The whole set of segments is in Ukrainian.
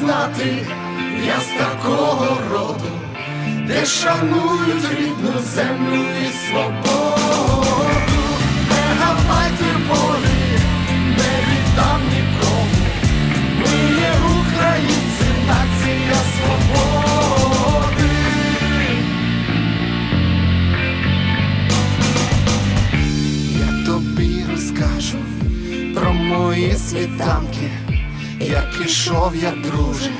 знати, я з такого роду, де шанують рідну землю і свободу, не мегабайти волі, не віддам нікому. Ми є українці, нація свободи. Я тобі розкажу про мої світанки, як ішов я, друже,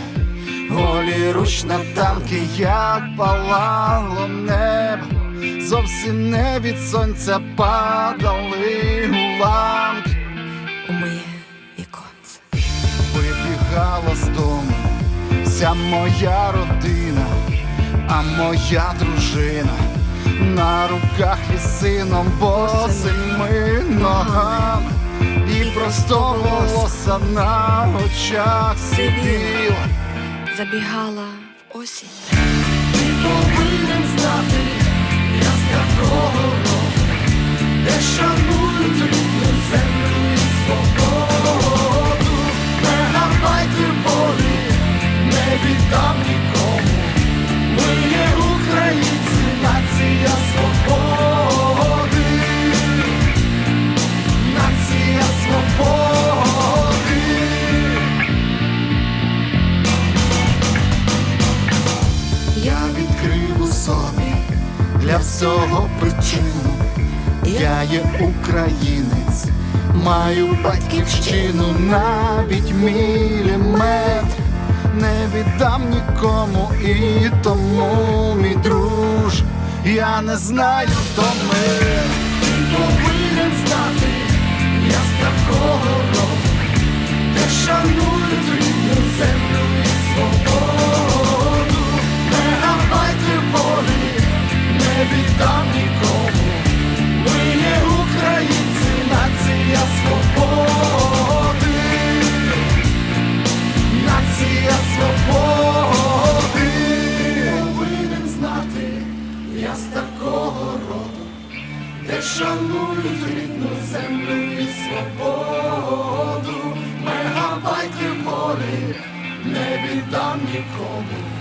голі руч на танки, як палало небо, зовсім не від сонця падали уламки. у моє віконце. Вибігала з дому вся моя родина, а моя дружина на руках із сином босими волоса на очах сиділа. Забігала в осінь. Ти повинен знати, для всього причину. Я є українець, маю батьківщину, навіть міліметр не віддам нікому, і тому, мій друж, я не знаю, хто ми. Повинен знати, я з шанують рідну землю і свободу, мегабайти волі, не віддам нікому.